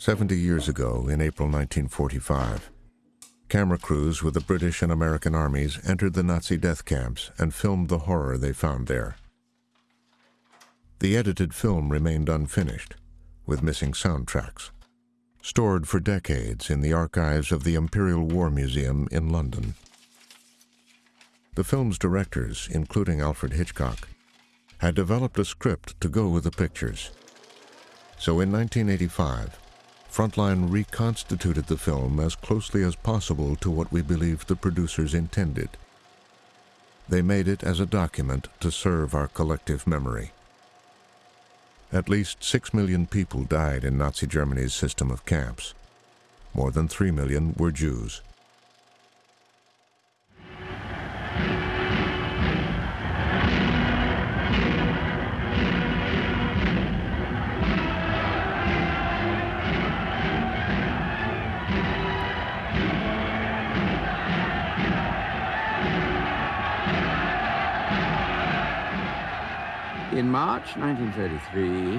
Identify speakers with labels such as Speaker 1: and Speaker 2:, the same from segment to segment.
Speaker 1: 70 years ago, in April 1945, camera crews with the British and American armies entered the Nazi death camps and filmed the horror they found there. The edited film remained unfinished, with missing soundtracks, stored for decades in the archives of the Imperial War Museum in London. The film's directors, including Alfred Hitchcock, had developed a script to go with the pictures. So in 1985, Frontline reconstituted the film as closely as possible to what we believed the producers intended. They made it as a document to serve our collective memory. At least six million people died in Nazi Germany's system of camps. More than three million were Jews.
Speaker 2: In March 1933,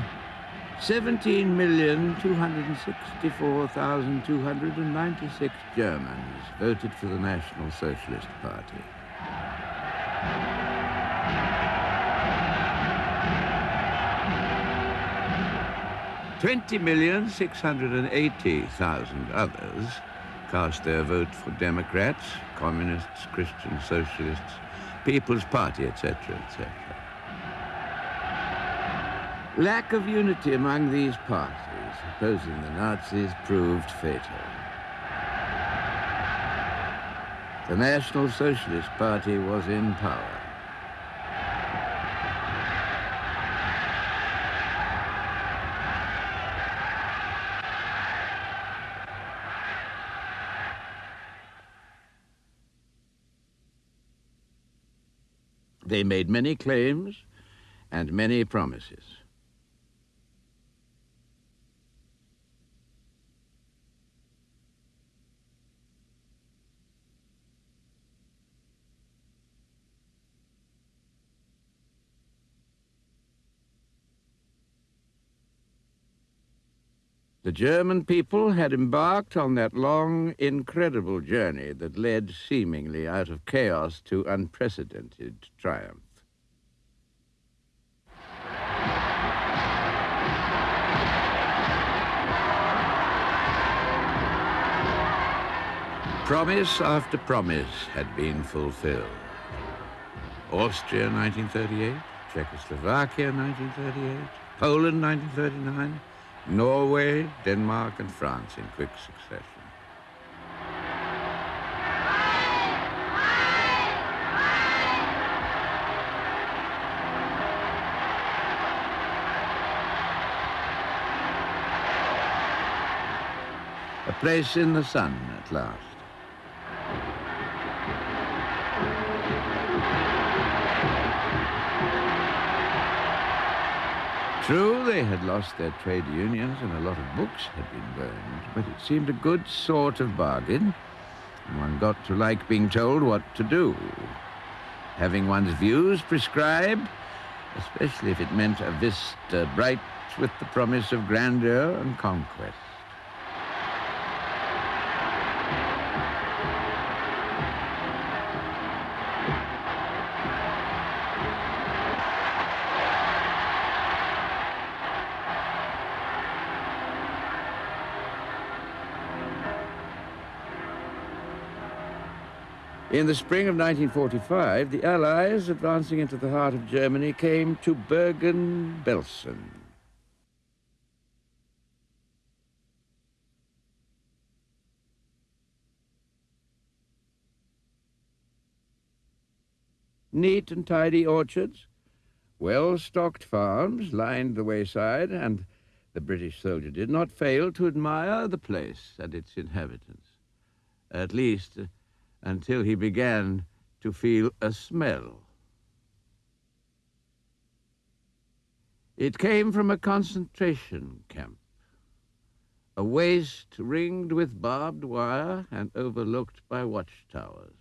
Speaker 2: 17,264,296 Germans voted for the National Socialist Party. Twenty million six hundred and eighty thousand others cast their vote for Democrats, Communists, Christian Socialists, People's Party, etc., etc. Lack of unity among these parties, opposing the Nazis, proved fatal. The National Socialist Party was in power. They made many claims and many promises. The German people had embarked on that long, incredible journey that led seemingly out of chaos to unprecedented triumph. Promise after promise had been fulfilled. Austria 1938, Czechoslovakia 1938, Poland 1939, Norway, Denmark, and France in quick succession. A place in the sun at last. True, they had lost their trade unions and a lot of books had been burned, but it seemed a good sort of bargain. One got to like being told what to do. Having one's views prescribed, especially if it meant a vista bright with the promise of grandeur and conquest. In the spring of 1945, the Allies, advancing into the heart of Germany, came to Bergen-Belsen. Neat and tidy orchards, well-stocked farms lined the wayside, and the British soldier did not fail to admire the place and its inhabitants. At least, until he began to feel a smell. It came from a concentration camp, a waste ringed with barbed wire and overlooked by watchtowers.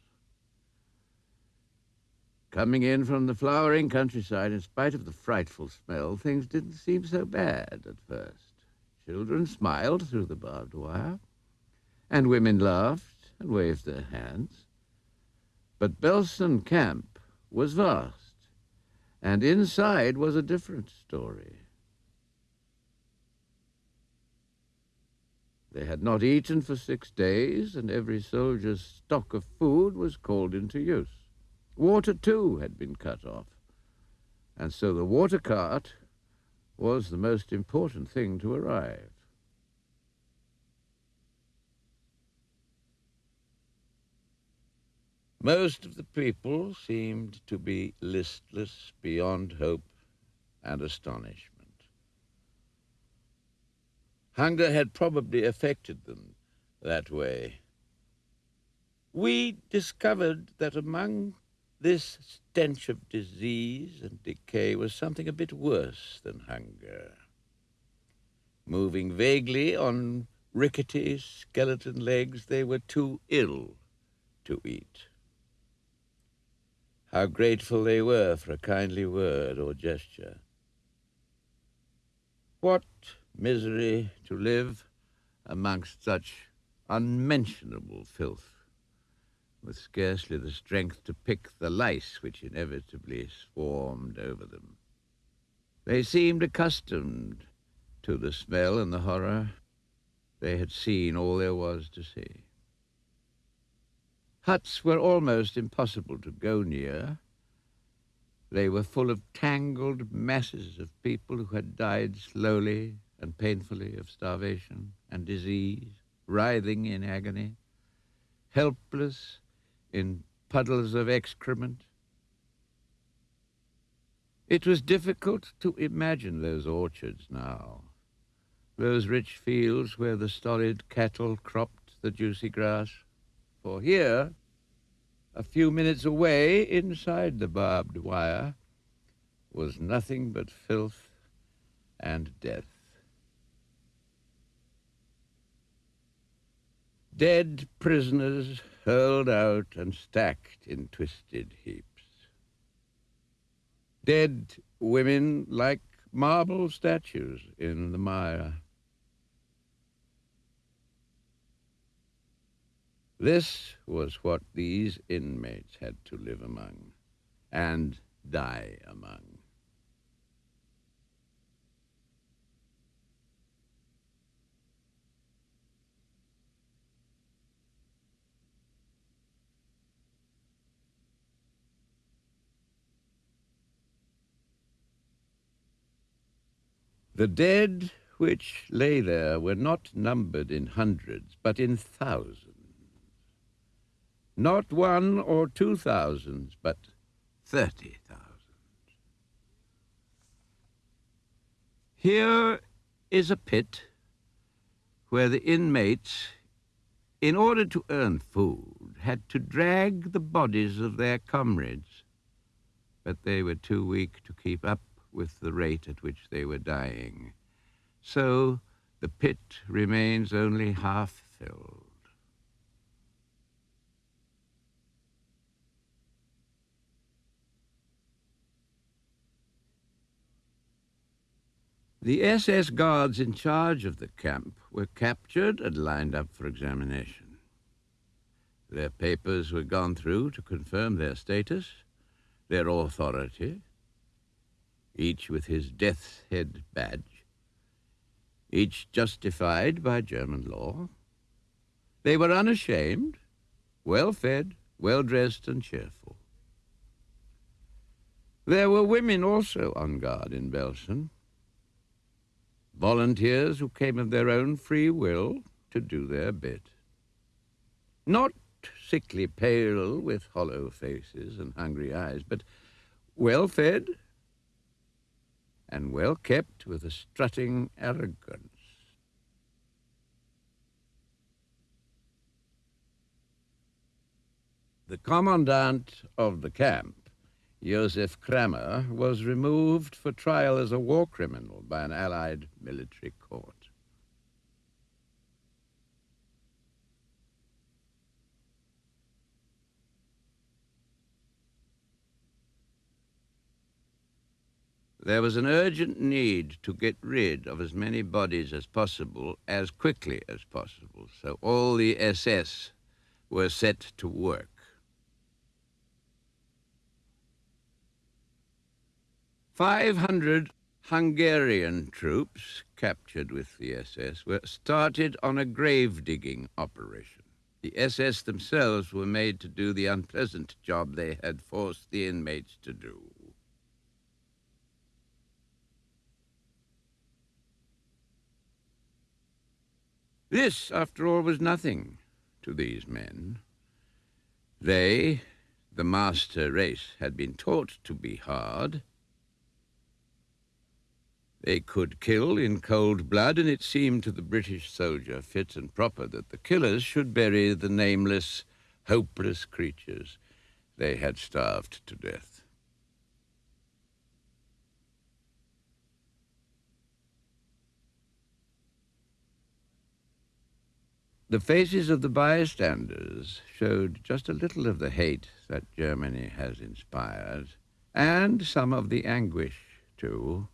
Speaker 2: Coming in from the flowering countryside, in spite of the frightful smell, things didn't seem so bad at first. Children smiled through the barbed wire, and women laughed and waved their hands. But Belsen Camp was vast, and inside was a different story. They had not eaten for six days, and every soldier's stock of food was called into use. Water, too, had been cut off, and so the water cart was the most important thing to arrive. Most of the people seemed to be listless beyond hope and astonishment. Hunger had probably affected them that way. We discovered that among this stench of disease and decay was something a bit worse than hunger. Moving vaguely on rickety skeleton legs, they were too ill to eat. How grateful they were for a kindly word or gesture. What misery to live amongst such unmentionable filth, with scarcely the strength to pick the lice which inevitably swarmed over them. They seemed accustomed to the smell and the horror. They had seen all there was to see. Huts were almost impossible to go near. They were full of tangled masses of people who had died slowly and painfully of starvation and disease, writhing in agony, helpless in puddles of excrement. It was difficult to imagine those orchards now, those rich fields where the stolid cattle cropped the juicy grass. For here, a few minutes away, inside the barbed wire, was nothing but filth and death. Dead prisoners hurled out and stacked in twisted heaps. Dead women like marble statues in the mire. This was what these inmates had to live among and die among. The dead which lay there were not numbered in hundreds, but in thousands. Not one or two thousands, but thirty thousand. Here is a pit where the inmates, in order to earn food, had to drag the bodies of their comrades, but they were too weak to keep up with the rate at which they were dying. So the pit remains only half filled. The SS guards in charge of the camp were captured and lined up for examination. Their papers were gone through to confirm their status, their authority, each with his death's head badge, each justified by German law. They were unashamed, well fed, well dressed, and cheerful. There were women also on guard in Belsen, volunteers who came of their own free will to do their bit. Not sickly pale with hollow faces and hungry eyes, but well fed, and well kept with a strutting arrogance. The commandant of the camp, Josef Kramer, was removed for trial as a war criminal by an Allied military court. There was an urgent need to get rid of as many bodies as possible as quickly as possible, so all the SS were set to work. Five hundred Hungarian troops captured with the SS were started on a grave-digging operation. The SS themselves were made to do the unpleasant job they had forced the inmates to do. This, after all, was nothing to these men. They, the master race, had been taught to be hard, they could kill in cold blood, and it seemed to the British soldier fit and proper that the killers should bury the nameless, hopeless creatures they had starved to death. The faces of the bystanders showed just a little of the hate that Germany has inspired, and some of the anguish, too.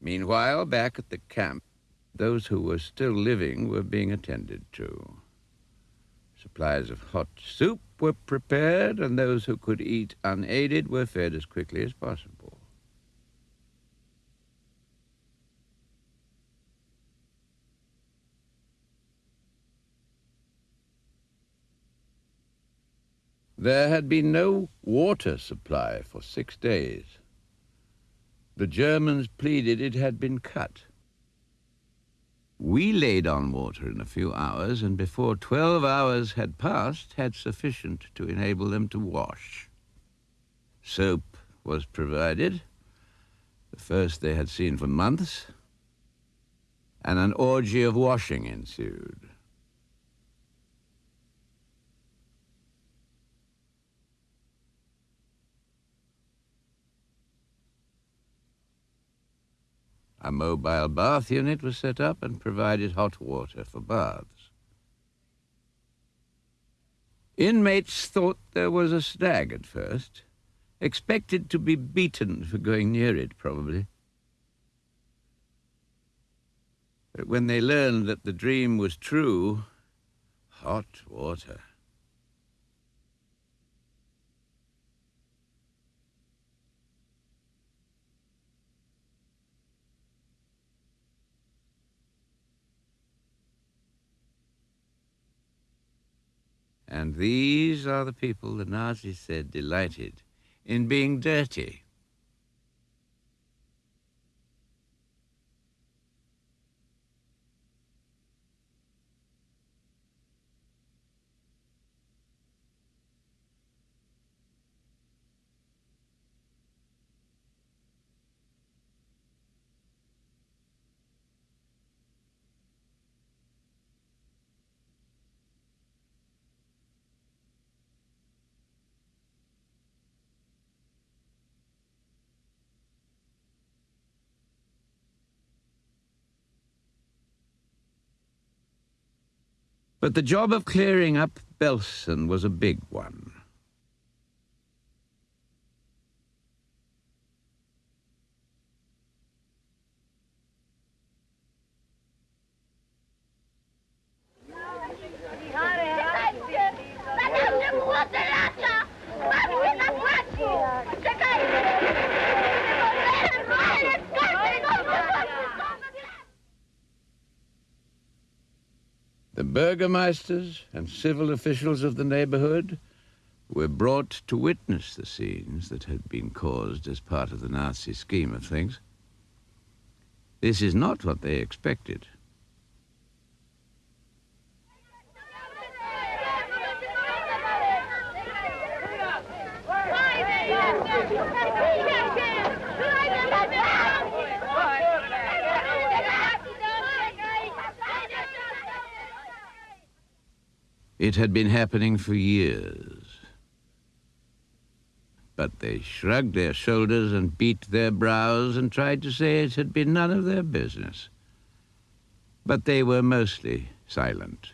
Speaker 2: Meanwhile, back at the camp, those who were still living were being attended to. Supplies of hot soup were prepared, and those who could eat unaided were fed as quickly as possible. There had been no water supply for six days. The Germans pleaded it had been cut. We laid on water in a few hours, and before 12 hours had passed, had sufficient to enable them to wash. Soap was provided, the first they had seen for months, and an orgy of washing ensued. A mobile bath unit was set up and provided hot water for baths. Inmates thought there was a stag at first, expected to be beaten for going near it, probably. But when they learned that the dream was true, hot water. And these are the people the Nazis said delighted in being dirty. But the job of clearing up Belsen was a big one. The burgomeisters and civil officials of the neighborhood were brought to witness the scenes that had been caused as part of the Nazi scheme of things. This is not what they expected. It had been happening for years. But they shrugged their shoulders and beat their brows and tried to say it had been none of their business. But they were mostly silent.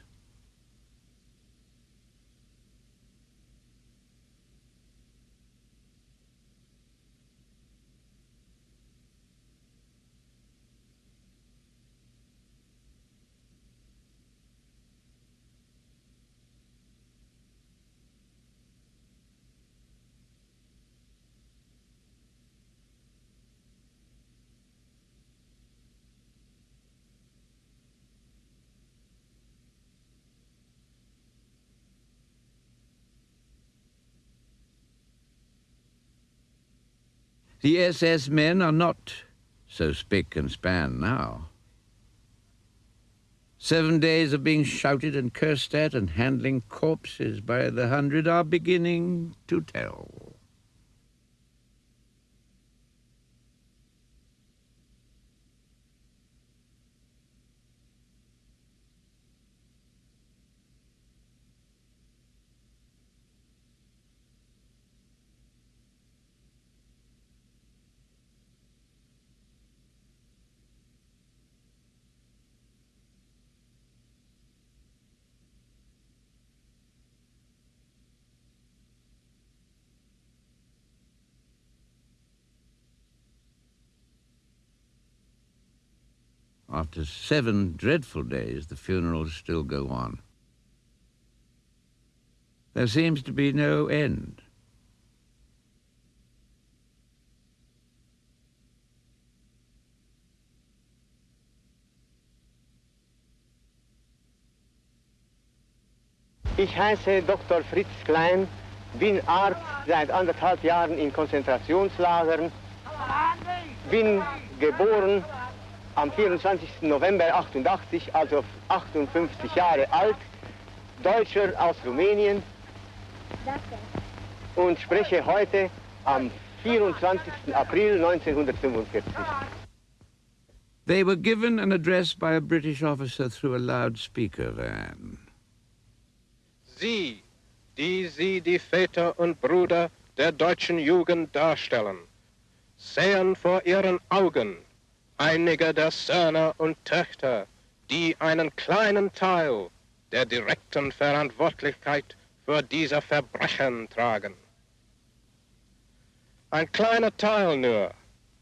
Speaker 2: The SS men are not so spick and span now. Seven days of being shouted and cursed at and handling corpses by the hundred are beginning to tell. After seven dreadful days, the funerals still go on. There seems to be no end.
Speaker 3: Ich heiße Dr. Fritz Klein, bin Arzt seit anderthalb Jahren in Konzentrationslagern, bin geboren am 24. November 88, also 58 Jahre alt, Deutscher aus Rumänien und spreche heute am 24. April 1945.
Speaker 2: They were given an address by a British officer through a loudspeaker van.
Speaker 4: Sie, die Sie die Väter und Brüder der deutschen Jugend darstellen, sehen vor Ihren Augen einige der Söhne und Töchter, die einen kleinen Teil der direkten Verantwortlichkeit für diese Verbrechen tragen. Ein kleiner Teil nur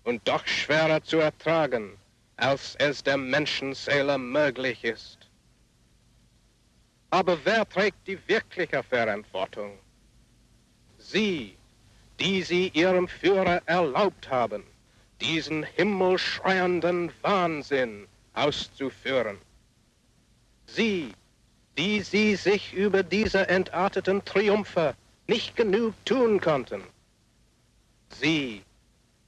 Speaker 4: und doch schwerer zu ertragen, als es der Menschenseele möglich ist. Aber wer trägt die wirkliche Verantwortung? Sie, die sie ihrem Führer erlaubt haben, diesen himmelschreienden Wahnsinn auszuführen. Sie, die sie sich über diese entarteten Triumphe nicht genug tun konnten. Sie,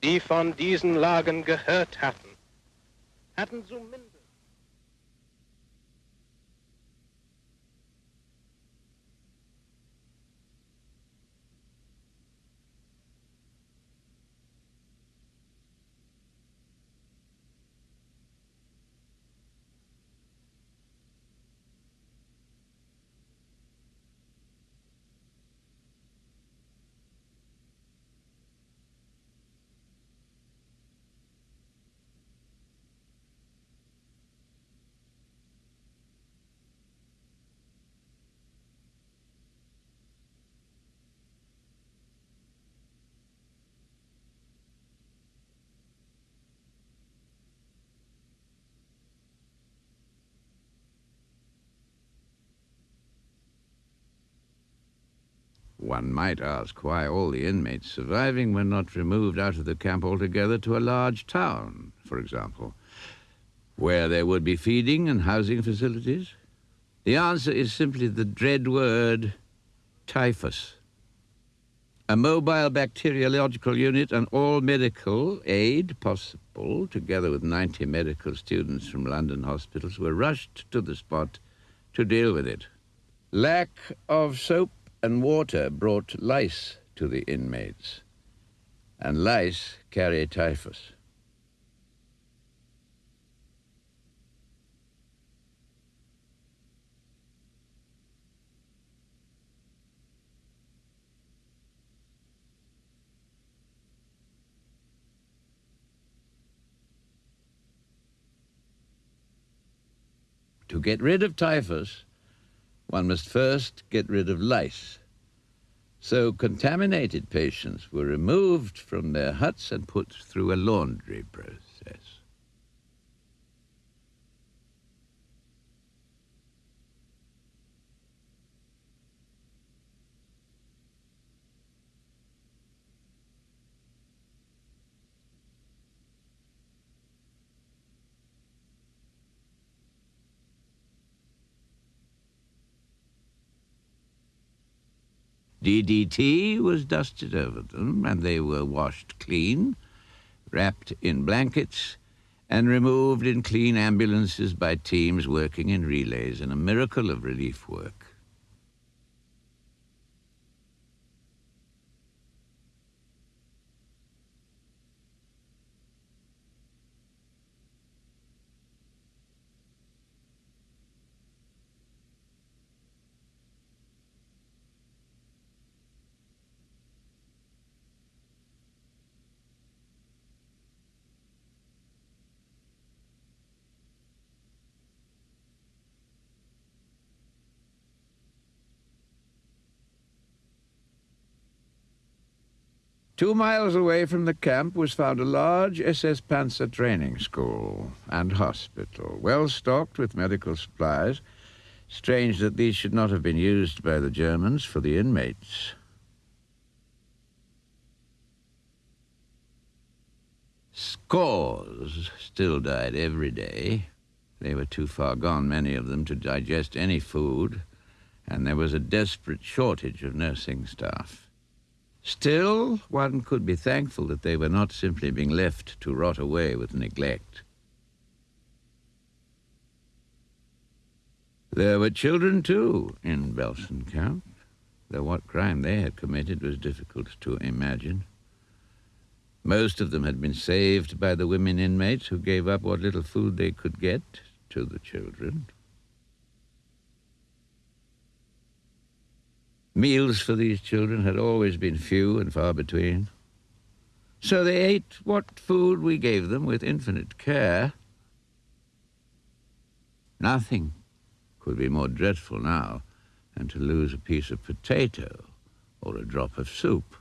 Speaker 4: die von diesen Lagen gehört hatten, hatten zumindest
Speaker 2: One might ask why all the inmates surviving were not removed out of the camp altogether to a large town, for example, where there would be feeding and housing facilities. The answer is simply the dread word typhus. A mobile bacteriological unit and all medical aid possible, together with 90 medical students from London hospitals, were rushed to the spot to deal with it. Lack of soap and water brought lice to the inmates, and lice carry typhus. To get rid of typhus, one must first get rid of lice. So contaminated patients were removed from their huts and put through a laundry process. DDT was dusted over them, and they were washed clean, wrapped in blankets, and removed in clean ambulances by teams working in relays in a miracle of relief work. Two miles away from the camp was found a large SS Panzer training school and hospital, well stocked with medical supplies. Strange that these should not have been used by the Germans for the inmates. Scores still died every day. They were too far gone, many of them, to digest any food, and there was a desperate shortage of nursing staff. Still, one could be thankful that they were not simply being left to rot away with neglect. There were children, too, in Belsen Camp, though what crime they had committed was difficult to imagine. Most of them had been saved by the women inmates who gave up what little food they could get to the children. Meals for these children had always been few and far between. So they ate what food we gave them with infinite care. Nothing could be more dreadful now than to lose a piece of potato or a drop of soup.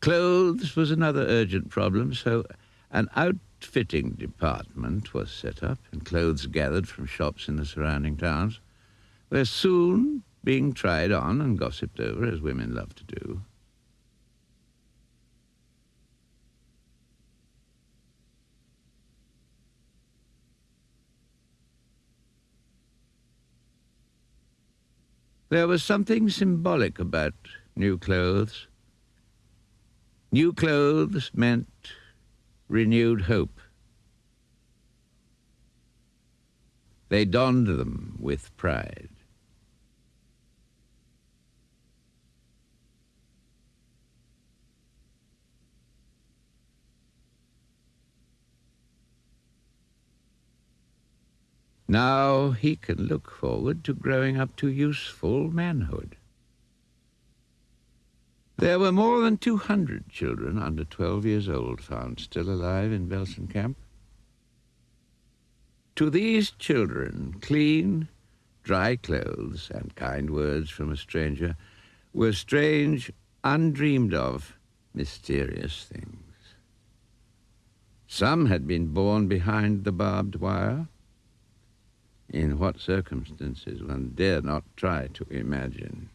Speaker 2: Clothes was another urgent problem, so an outfitting department was set up and clothes gathered from shops in the surrounding towns, were soon being tried on and gossiped over, as women love to do. There was something symbolic about new clothes. New clothes meant renewed hope. They donned them with pride. Now he can look forward to growing up to useful manhood. There were more than 200 children under 12 years old found still alive in Belsen camp. To these children, clean, dry clothes and kind words from a stranger were strange, undreamed of, mysterious things. Some had been born behind the barbed wire. In what circumstances one dare not try to imagine.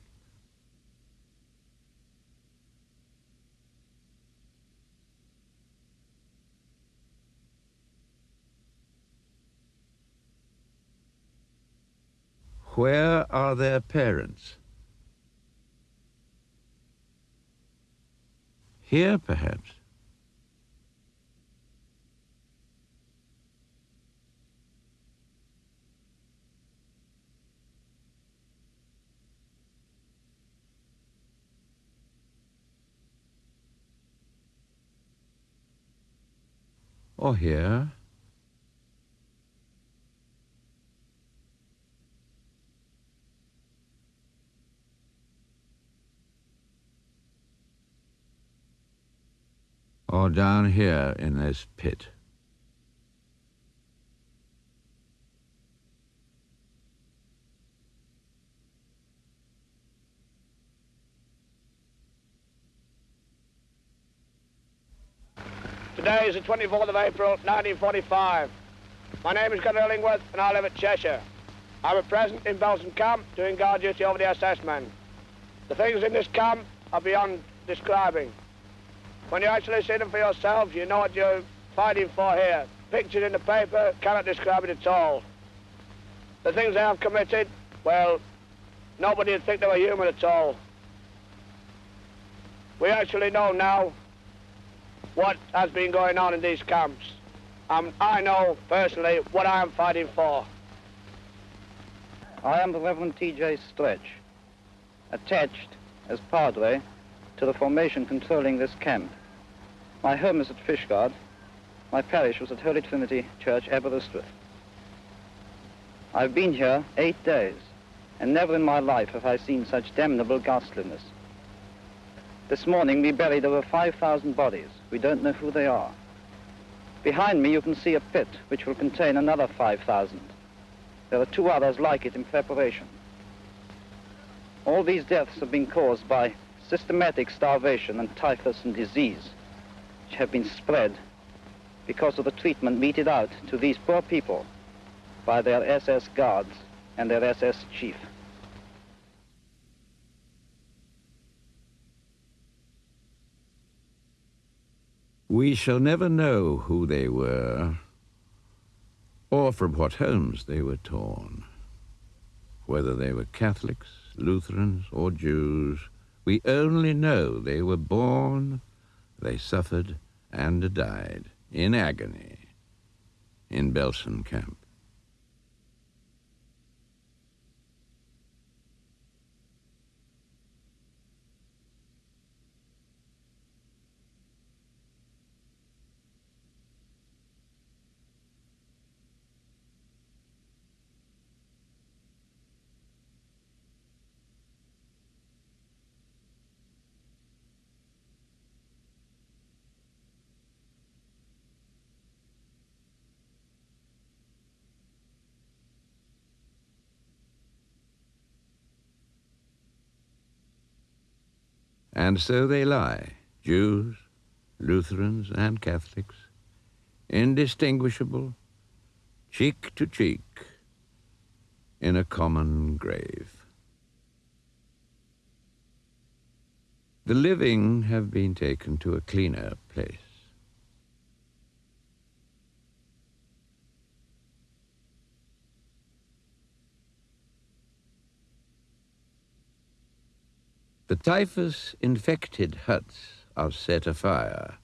Speaker 2: Where are their parents? Here, perhaps. Or here. Or down here in this pit.
Speaker 5: Today is the 24th of April, 1945. My name is Gunner Illingworth and I live at Cheshire. I'm at present in Belsen camp doing guard duty over the SS men. The things in this camp are beyond describing. When you actually see them for yourselves, you know what you're fighting for here. Pictured in the paper, cannot describe it at all. The things they have committed, well, nobody would think they were human at all. We actually know now what has been going on in these camps. Um, I know, personally, what I am fighting for.
Speaker 6: I am the Reverend T.J. Stretch, attached as Padre to the formation controlling this camp. My home is at Fishguard. My parish was at Holy Trinity Church, Aberystwyth. I've been here eight days, and never in my life have I seen such damnable ghastliness. This morning we buried over 5,000 bodies. We don't know who they are. Behind me you can see a pit which will contain another 5,000. There are two others like it in preparation. All these deaths have been caused by systematic starvation and typhus and disease which have been spread because of the treatment meted out to these poor people by their SS guards and their SS chief.
Speaker 2: We shall never know who they were or from what homes they were torn. Whether they were Catholics, Lutherans, or Jews, we only know they were born they suffered and died in agony in Belsen camp. And so they lie, Jews, Lutherans, and Catholics, indistinguishable, cheek to cheek, in a common grave. The living have been taken to a cleaner place. The typhus-infected huts are set afire.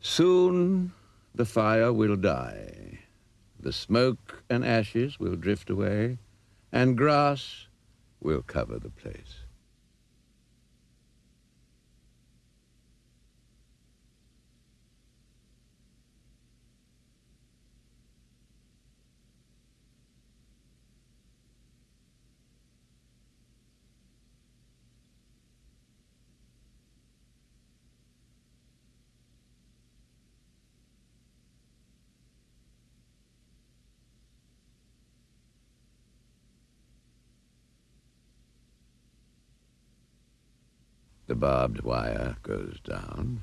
Speaker 2: Soon the fire will die. The smoke and ashes will drift away and grass will cover the place. The barbed wire goes down.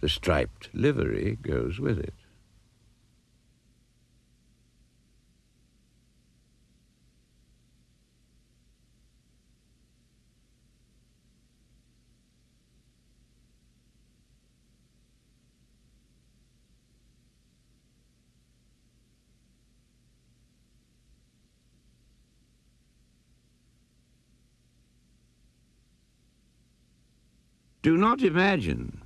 Speaker 2: The striped livery goes with it. Do not imagine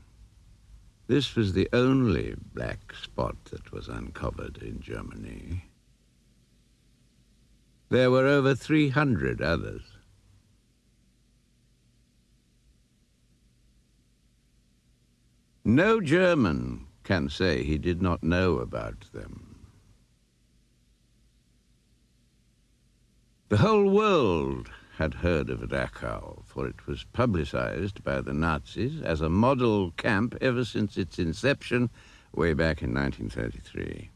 Speaker 2: this was the only black spot that was uncovered in Germany. There were over 300 others. No German can say he did not know about them. The whole world had heard of Dachau, for it was publicized by the Nazis as a model camp ever since its inception way back in 1933.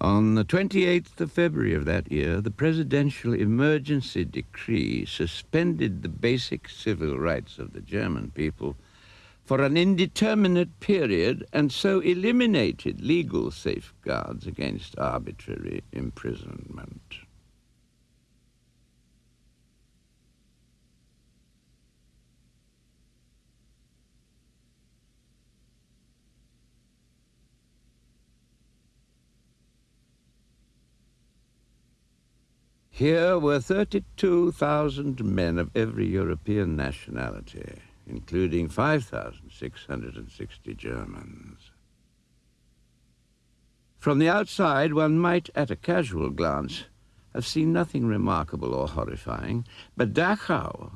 Speaker 2: On the 28th of February of that year, the presidential emergency decree suspended the basic civil rights of the German people for an indeterminate period and so eliminated legal safeguards against arbitrary imprisonment. Here were 32,000 men of every European nationality including 5,660 Germans. From the outside, one might, at a casual glance, have seen nothing remarkable or horrifying, but Dachau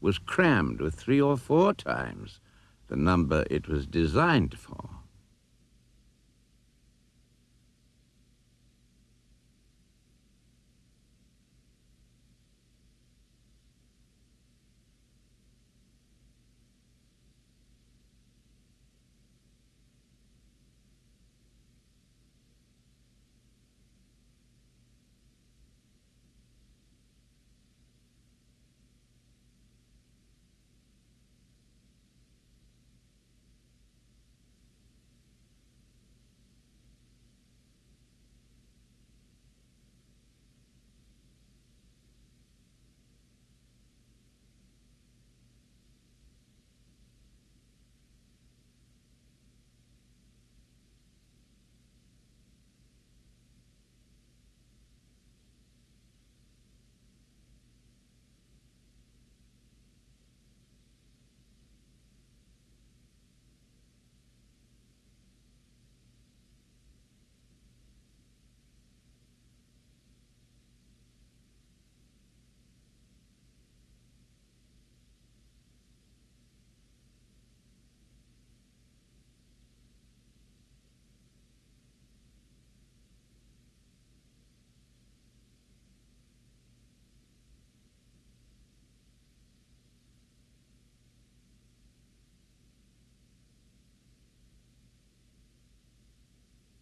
Speaker 2: was crammed with three or four times the number it was designed for.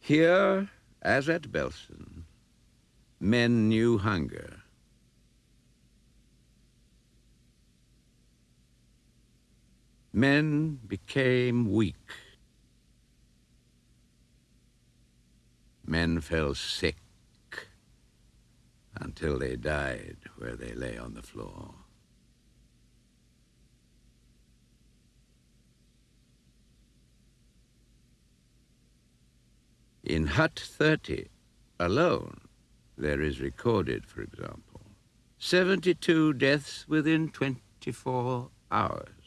Speaker 2: Here, as at Belsen, men knew hunger. Men became weak. Men fell sick until they died where they lay on the floor. In Hut 30 alone, there is recorded, for example, 72 deaths within 24 hours.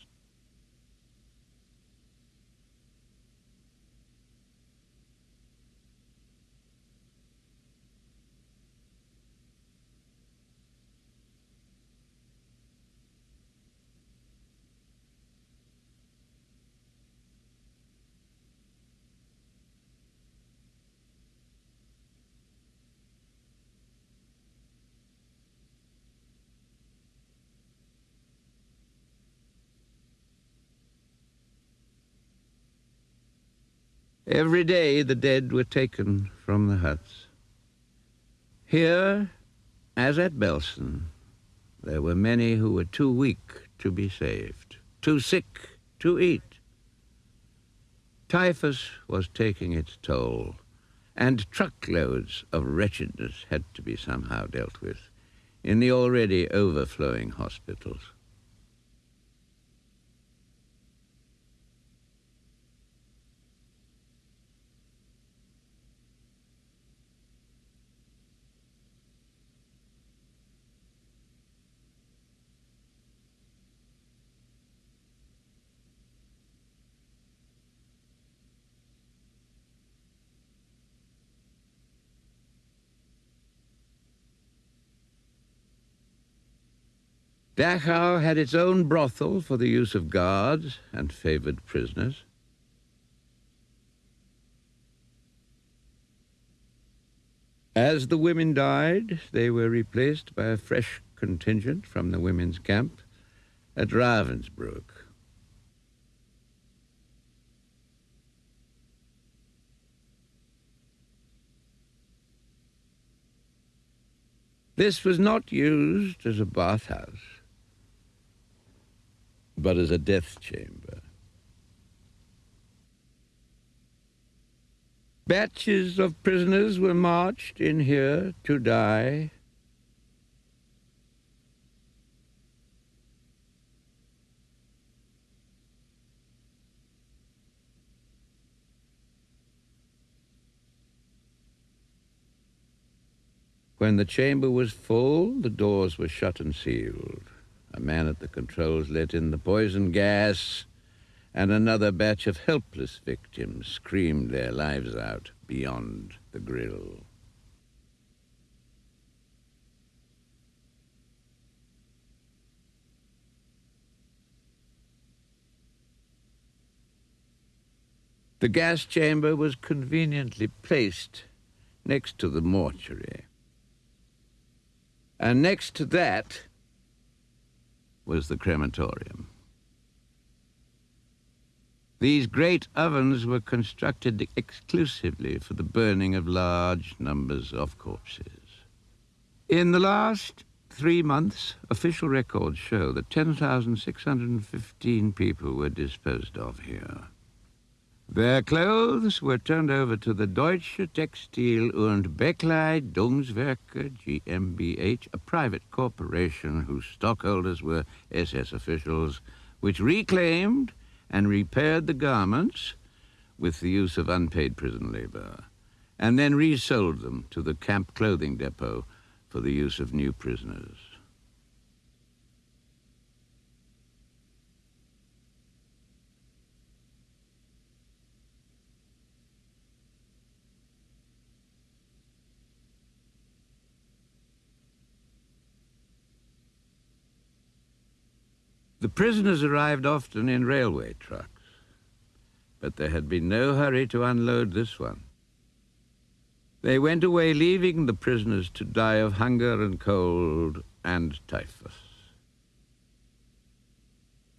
Speaker 2: Every day the dead were taken from the huts. Here, as at Belsen, there were many who were too weak to be saved, too sick to eat. Typhus was taking its toll, and truckloads of wretchedness had to be somehow dealt with in the already overflowing hospitals. Dachau had its own brothel for the use of guards and favored prisoners. As the women died, they were replaced by a fresh contingent from the women's camp at Ravensbrück. This was not used as a bathhouse but as a death chamber. Batches of prisoners were marched in here to die. When the chamber was full, the doors were shut and sealed. A man at the controls let in the poison gas, and another batch of helpless victims screamed their lives out beyond the grill. The gas chamber was conveniently placed next to the mortuary. And next to that, was the crematorium. These great ovens were constructed exclusively for the burning of large numbers of corpses. In the last three months, official records show that 10,615 people were disposed of here. Their clothes were turned over to the Deutsche Textil- und Bekleidungswerke GmbH, a private corporation whose stockholders were SS officials, which reclaimed and repaired the garments with the use of unpaid prison labor, and then resold them to the camp clothing depot for the use of new prisoners. The prisoners arrived often in railway trucks, but there had been no hurry to unload this one. They went away leaving the prisoners to die of hunger and cold and typhus.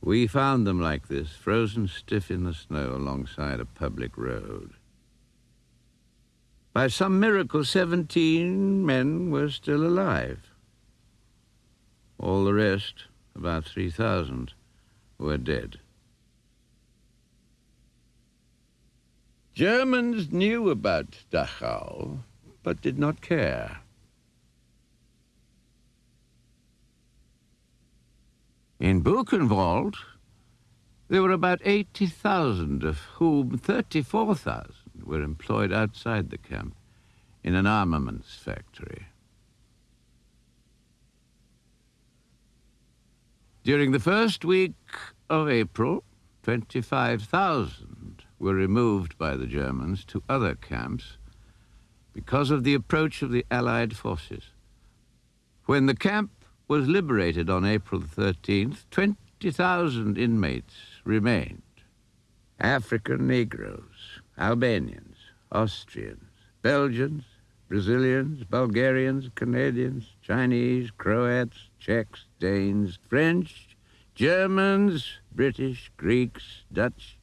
Speaker 2: We found them like this, frozen stiff in the snow alongside a public road. By some miracle, 17 men were still alive. All the rest, about 3,000, were dead. Germans knew about Dachau, but did not care. In Buchenwald, there were about 80,000, of whom 34,000 were employed outside the camp in an armaments factory. During the first week of April, 25,000 were removed by the Germans to other camps because of the approach of the Allied forces. When the camp was liberated on April 13th, 20,000 inmates remained. African Negroes, Albanians, Austrians, Belgians, Brazilians, Bulgarians, Canadians, Chinese, Croats, Czechs, Danes, French, Germans, British, Greeks, Dutch,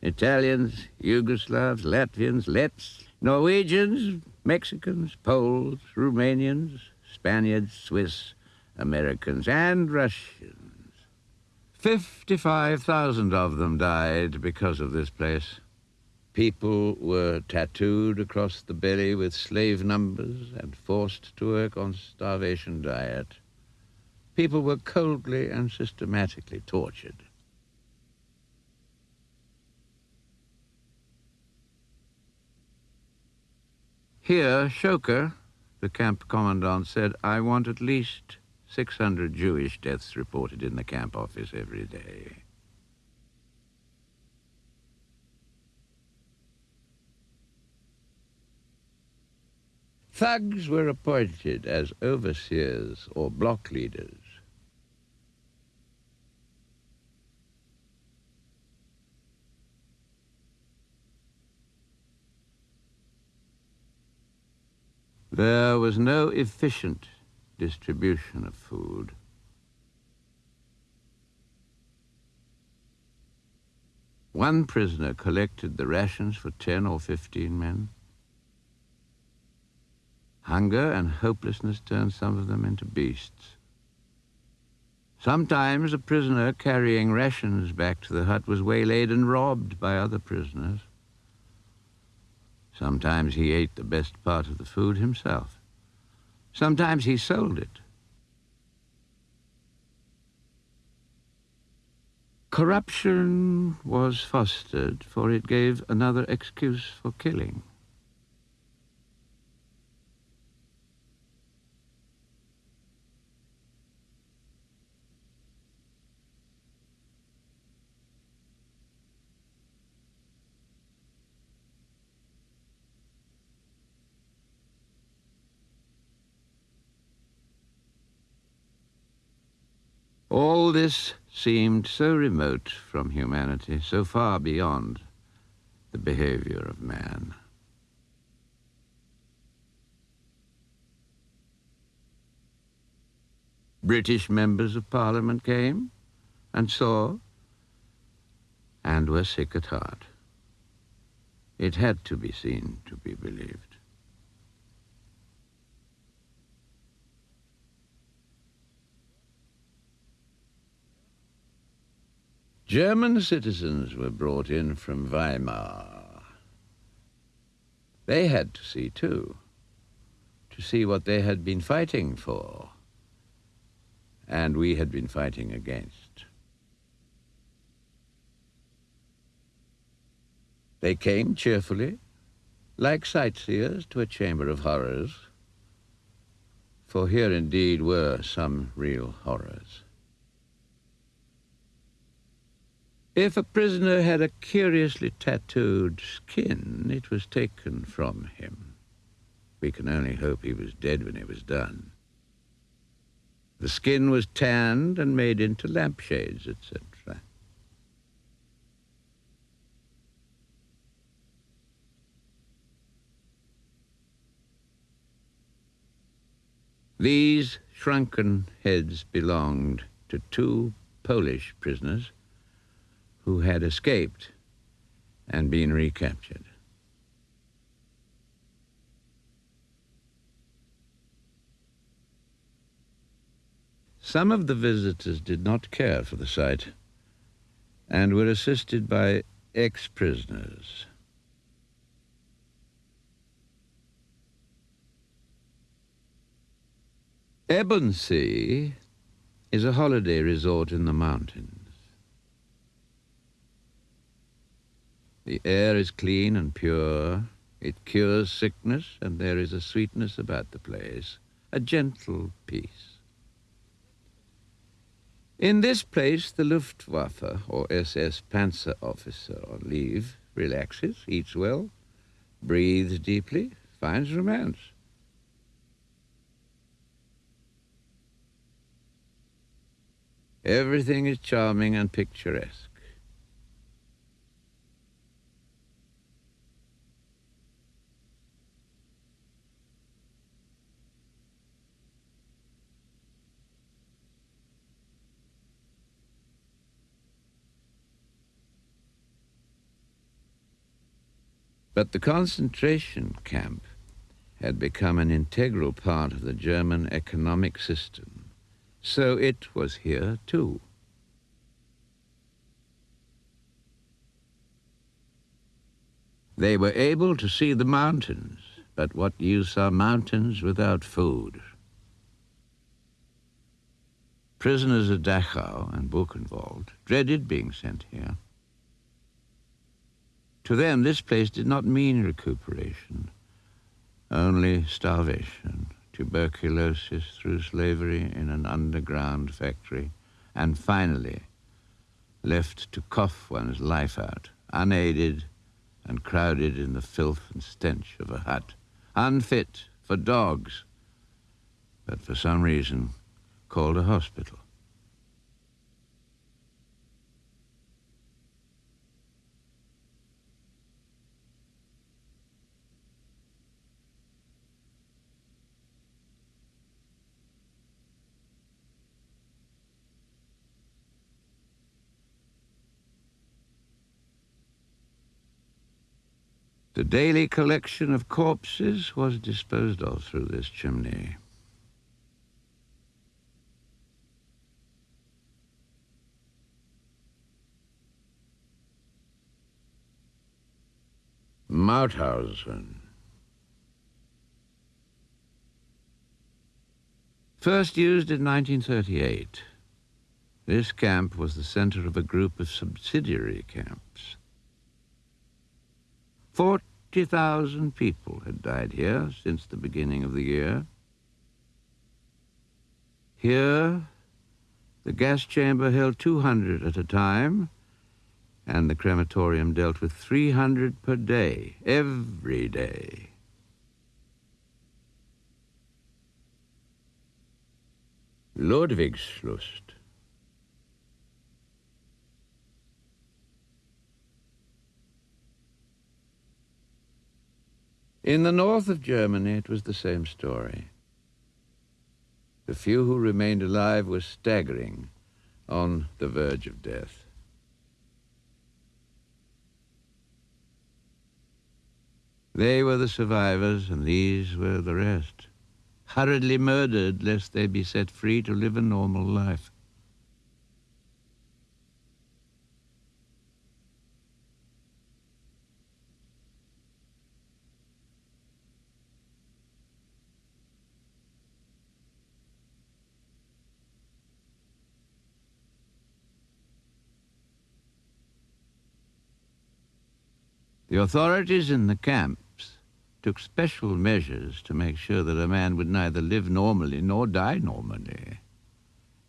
Speaker 2: Italians, Yugoslavs, Latvians, Letts, Norwegians, Mexicans, Poles, Romanians, Spaniards, Swiss, Americans, and Russians. 55,000 of them died because of this place. People were tattooed across the belly with slave numbers and forced to work on starvation diet. People were coldly and systematically tortured. Here, Shoker, the camp commandant, said, I want at least 600 Jewish deaths reported in the camp office every day. Thugs were appointed as overseers or block leaders. There was no efficient distribution of food. One prisoner collected the rations for 10 or 15 men. Hunger and hopelessness turned some of them into beasts. Sometimes a prisoner carrying rations back to the hut was waylaid and robbed by other prisoners. Sometimes he ate the best part of the food himself. Sometimes he sold it. Corruption was fostered, for it gave another excuse for killing. All this seemed so remote from humanity, so far beyond the behavior of man. British members of Parliament came and saw and were sick at heart. It had to be seen to be believed. German citizens were brought in from Weimar. They had to see too, to see what they had been fighting for, and we had been fighting against. They came cheerfully, like sightseers to a chamber of horrors, for here indeed were some real horrors. If a prisoner had a curiously tattooed skin, it was taken from him. We can only hope he was dead when it was done. The skin was tanned and made into lampshades, etc. These shrunken heads belonged to two Polish prisoners who had escaped and been recaptured. Some of the visitors did not care for the site and were assisted by ex-prisoners. Ebensee is a holiday resort in the mountains. The air is clean and pure. It cures sickness, and there is a sweetness about the place, a gentle peace. In this place, the Luftwaffe, or SS Panzer officer on leave, relaxes, eats well, breathes deeply, finds romance. Everything is charming and picturesque. But the concentration camp had become an integral part of the German economic system. So it was here too. They were able to see the mountains, but what use are mountains without food? Prisoners at Dachau and Buchenwald dreaded being sent here. To them, this place did not mean recuperation, only starvation tuberculosis through slavery in an underground factory, and finally left to cough one's life out, unaided and crowded in the filth and stench of a hut, unfit for dogs, but for some reason called a hospital. The daily collection of corpses was disposed of through this chimney. Mauthausen. First used in 1938, this camp was the center of a group of subsidiary camps. 40,000 people had died here since the beginning of the year. Here, the gas chamber held 200 at a time, and the crematorium dealt with 300 per day, every day. Ludwigslust. In the north of Germany, it was the same story. The few who remained alive were staggering on the verge of death. They were the survivors, and these were the rest, hurriedly murdered lest they be set free to live a normal life. The authorities in the camps took special measures to make sure that a man would neither live normally nor die normally.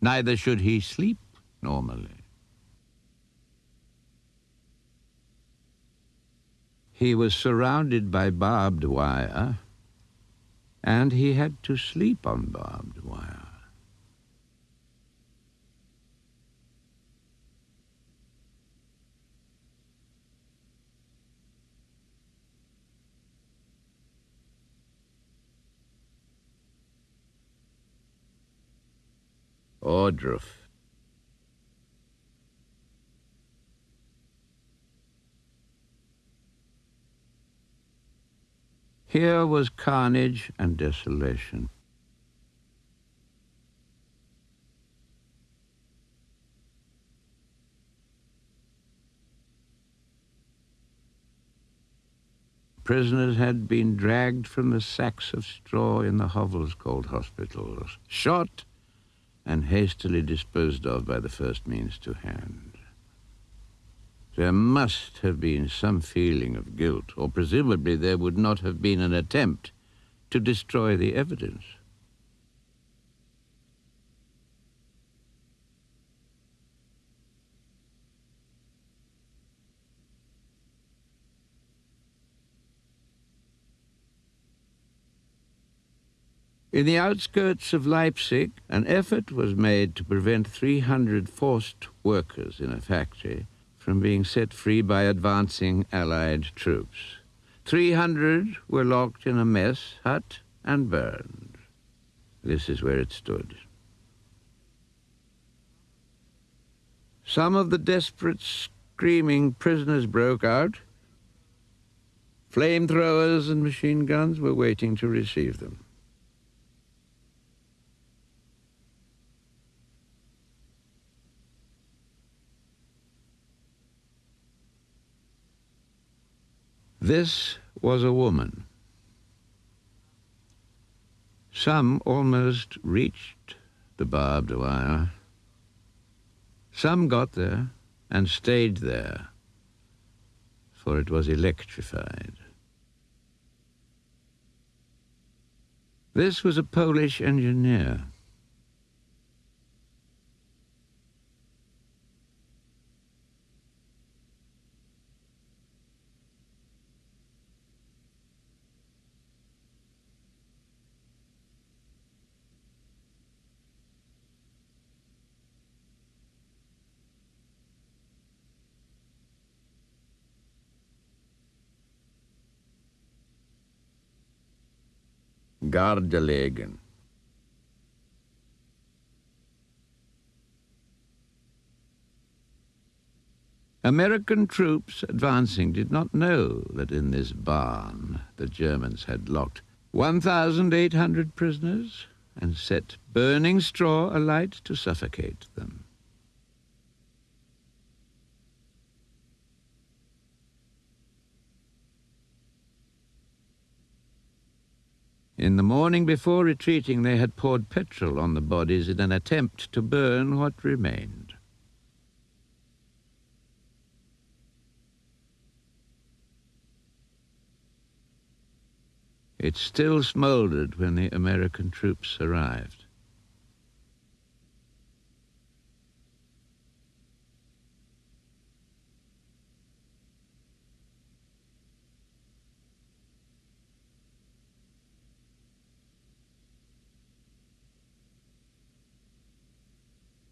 Speaker 2: Neither should he sleep normally. He was surrounded by barbed wire, and he had to sleep on barbed wire. Ohrdruf. Here was carnage and desolation. prisoners had been dragged from the sacks of straw in the hovels called hospitals, shot and hastily disposed of by the first means to hand. There must have been some feeling of guilt, or presumably there would not have been an attempt to destroy the evidence. In the outskirts of Leipzig, an effort was made to prevent 300 forced workers in a factory from being set free by advancing Allied troops. 300 were locked in a mess hut and burned. This is where it stood. Some of the desperate, screaming prisoners broke out. Flamethrowers and machine guns were waiting to receive them. This was a woman. Some almost reached the barbed wire. Some got there and stayed there, for it was electrified. This was a Polish engineer. Gardelegen. American troops advancing did not know that in this barn the Germans had locked 1,800 prisoners and set burning straw alight to suffocate them. In the morning before retreating, they had poured petrol on the bodies in an attempt to burn what remained. It still smoldered when the American troops arrived.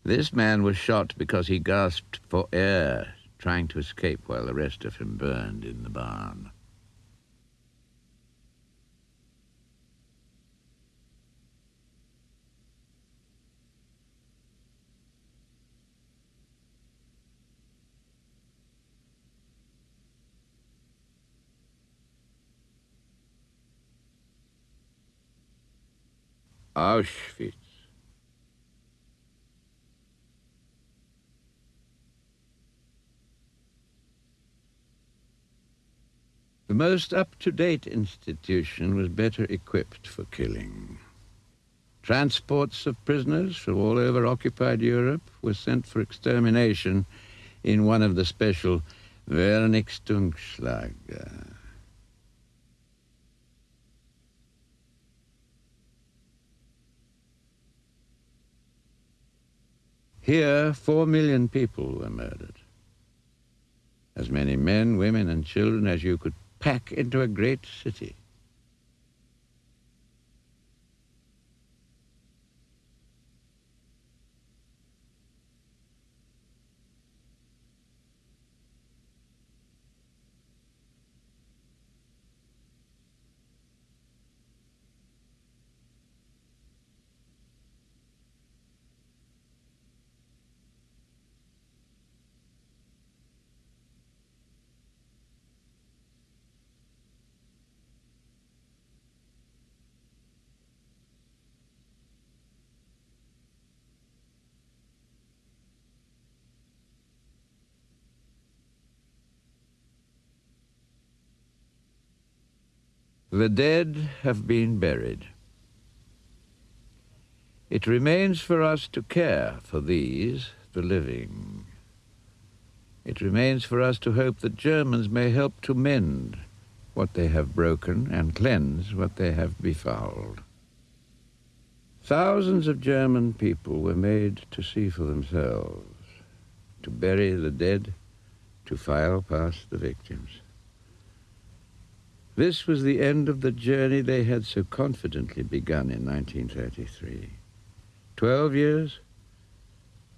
Speaker 2: This man was shot because he gasped for air, trying to escape while the rest of him burned in the barn. Auschwitz. The most up-to-date institution was better equipped for killing. Transports of prisoners from all over occupied Europe were sent for extermination in one of the special Vernichtungslager. Here, four million people were murdered. As many men, women, and children as you could pack into a great city. The dead have been buried. It remains for us to care for these, the living. It remains for us to hope that Germans may help to mend what they have broken and cleanse what they have befouled. Thousands of German people were made to see for themselves, to bury the dead, to file past the victims. This was the end of the journey they had so confidently begun in 1933. Twelve years?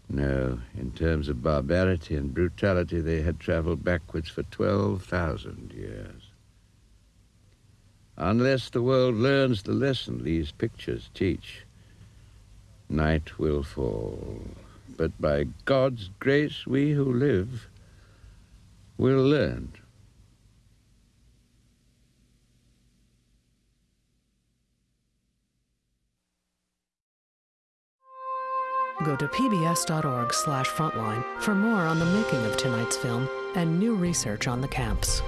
Speaker 2: No, in terms of barbarity and brutality, they had traveled backwards for 12,000 years. Unless the world learns the lesson these pictures teach, night will fall. But by God's grace, we who live will learn.
Speaker 7: Go to pbs.org slash frontline for more on the making of tonight's film and new research on the camps.